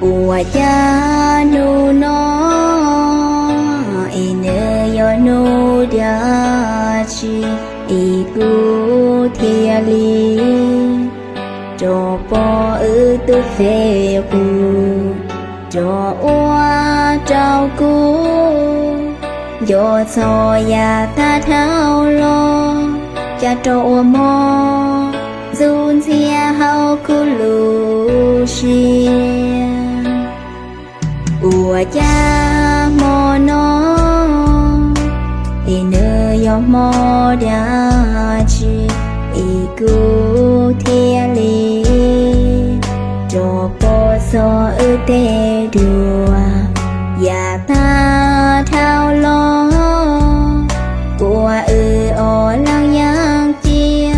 ua cha nu no nơ yo nu dia chi i gu thia li. Cho po ư tu phê cu, cho ua trao cu. Yo so ya ta thao lo, cha cho mo, dun xe hao cu lu xia nơi yo mo đã chi i cu li cho po so ư te đùa ya ta thao lo qua ư o lang yang chia,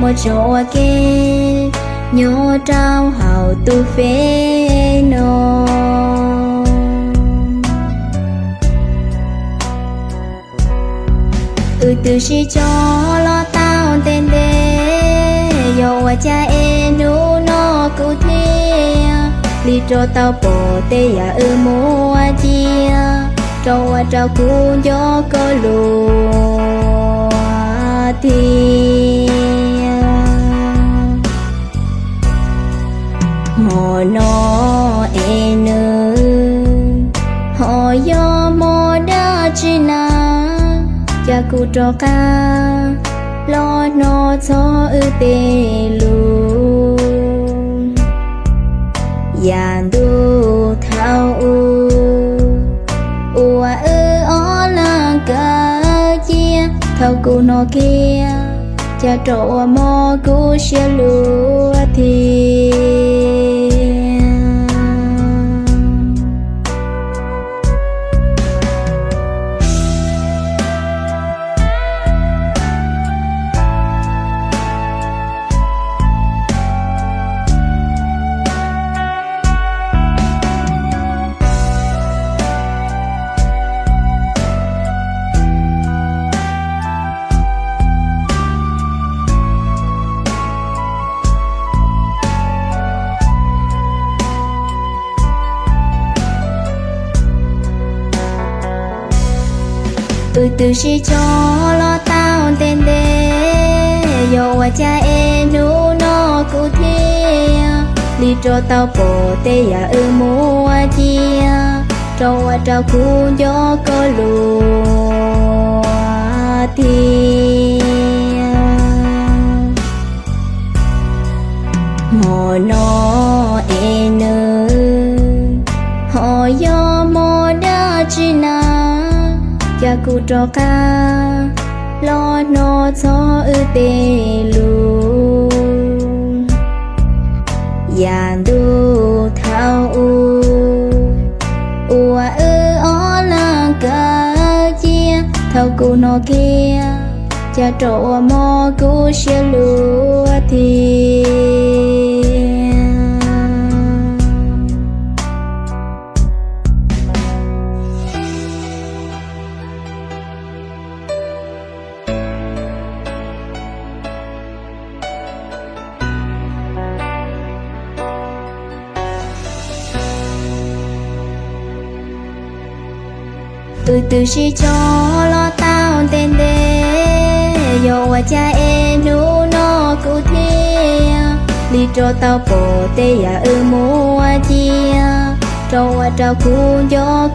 một chỗ kê trao hào tu phê nô. Từ từ si cho lo tao tên đê. Yo wa cha e nu no ku thia li cho tao bỏ tê ya ư mua chia. Cho wa trao cu yo ko lùa. Cha cu cho ca. Lo nó cho ư tê lu yan du thao u. Ua ư ó la ca chia. Thao cu nó kia. Cha trọ mò cu xia lúa thiên tôi từ si cho lo tao tên đê. Yo wa cha e nu no ku thi li cho tao bỏ tê ya ư a chi cho wa tao ku yo ko lu cha cu cho ca lo no cho ư tê lu yan du thao u ua ư o la ca chia thao cu no kia cha trọ mo cu xia lu thiên từ từ si cho lo tao tên đê. Yo wa cha e nu no cụ thia. Li cho tao bỏ tê ya ư mua chia. Cho wa tao cu yo